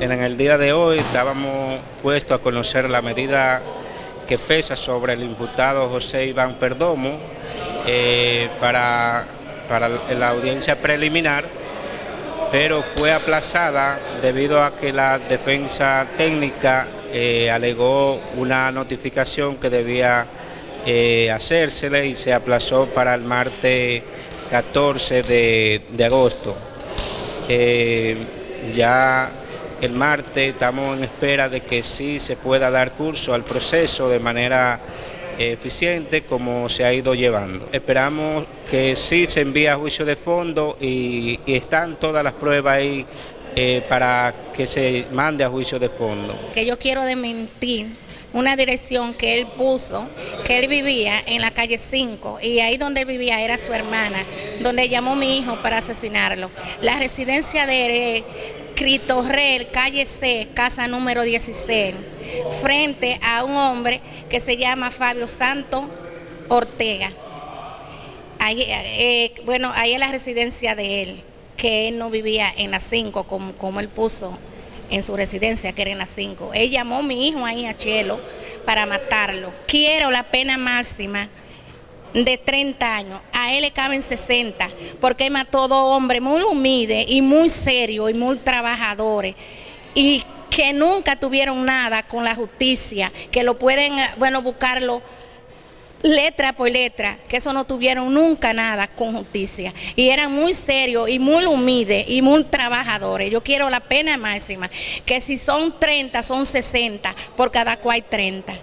en el día de hoy estábamos puestos a conocer la medida que pesa sobre el imputado José Iván Perdomo eh, para, para la audiencia preliminar, pero fue aplazada debido a que la defensa técnica eh, alegó una notificación que debía eh, y se aplazó para el martes 14 de, de agosto. ya el martes estamos en espera de que sí se pueda dar curso al proceso de manera eficiente como se ha ido llevando. Esperamos que sí se envíe a juicio de fondo y, están todas las pruebas ahí eh, para que se mande a juicio de fondo. Que yo quiero desmentir una dirección que él puso, que él vivía en la calle 5 y ahí donde él vivía era su hermana, donde llamó mi hijo para asesinarlo. La residencia de Critorrel, calle C, casa número 16, frente a un hombre que se llama Fabio Santo Ortega. Eh, bueno, ahí es la residencia de él, que él no vivía en la 5 como, como él puso en su residencia, que era en la 5. Él llamó a mi hijo ahí a Chelo para matarlo. Quiero la pena máxima de 30 años, a él le caben 60, porque mató a dos hombres muy humildes y muy serios y muy trabajadores, y que nunca tuvieron nada con la justicia, que lo pueden, bueno, buscarlo letra por letra, que eso no tuvieron nunca nada con justicia. Y eran muy serios y muy humildes y muy trabajadores. Yo quiero la pena máxima, que si son 30, son 60, por cada cual 30.